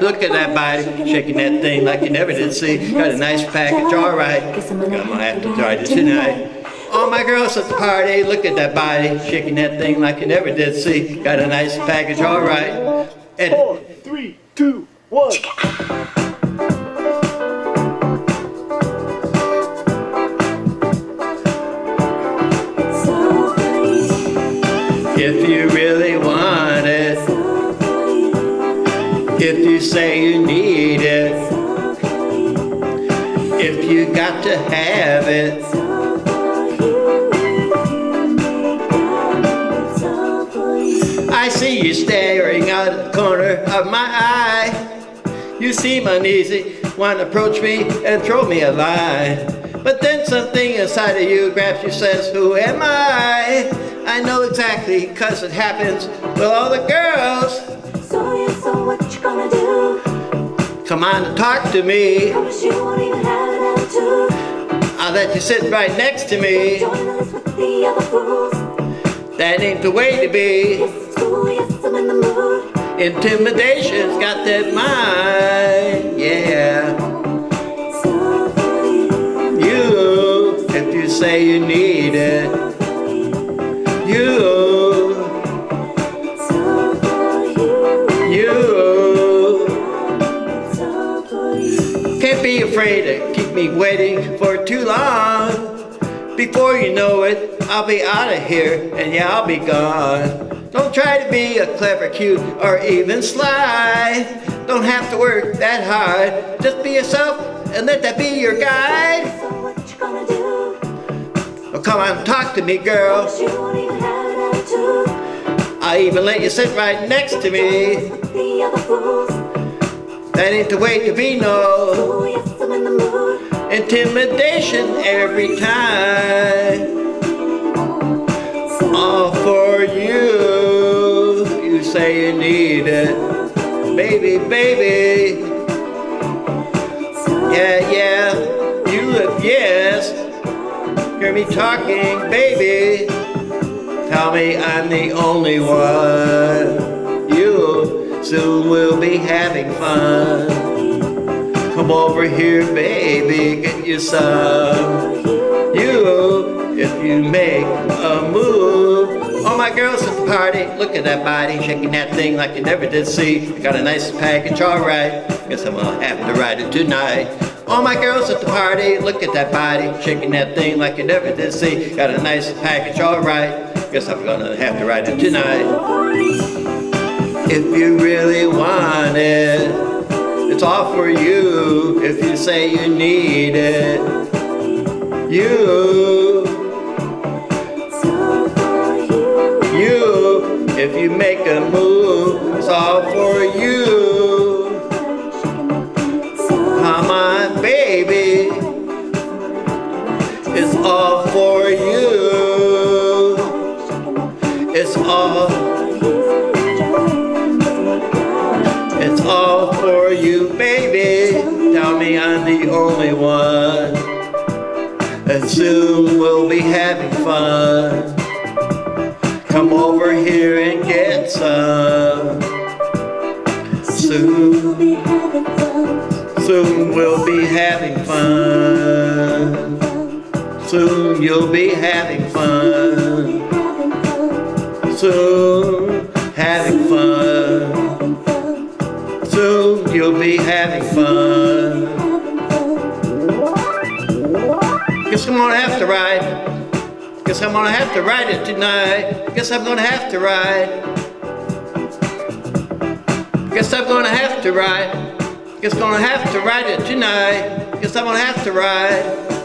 look at that body, shaking that thing like you never did see. Got a nice package, alright. I'm gonna have to try it tonight. All my girls at the party, look at that body, shaking that thing like you never did see. Got a nice package, alright. Four, three, two, one. You say you need it, if you got to have it, I see you staring out of the corner of my eye. You seem uneasy, want to approach me and throw me a line. But then something inside of you grabs you, says, Who am I? I know exactly, cause it happens with all the girls. So yeah, so what you gonna do? Come on and talk to me. Promise you won't even have an attitude. I'll let you sit right next to me. Join the with the other fools. That ain't the way to be. Yes, it's cool, yes, I'm in the mood. Intimidation's got that mind, yeah. It's all for you. You, if you say you need it, you, Can't be afraid to keep me waiting for too long. Before you know it, I'll be out of here, and yeah, I'll be gone. Don't try to be a clever, cute, or even sly. Don't have to work that hard. Just be yourself and let that be your guide. So what you gonna do? Oh, come on, talk to me, girl. Promise you won't even have an attitude. I'll even let you sit right next to me. That ain't the way to be, no. Intimidation every time. All for you. You say you need it. Baby, baby. Yeah, yeah. You look yes. Hear me talking, baby. Tell me I'm the only one. You we'll be having fun. Come over here, baby, get you some. You, if you make a move. All my girls at the party, look at that body, shaking that thing like you never did see. Got a nice package, alright. Guess I'm gonna have to ride it tonight. All my girls at the party, look at that body, shaking that thing like you never did see. Got a nice package, alright. Guess I'm gonna have to ride it tonight. If you really want it, it's all for you. If you say you need it, you, you. If you make a move, it's all for you. Come on, baby. It's all for you. It's all, I'm the only one. And soon we'll be having fun. Come over here and get some. Soon, soon we'll be having fun. Soon you'll be having fun. Soon. Having fun. Soon you'll be having fun. Guess I'm gonna have to ride. Guess I'm gonna have to ride it tonight. Guess I'm gonna have to ride. Guess I'm gonna have to ride. Guess I'm gonna have to ride it tonight. Guess I'm gonna have to ride.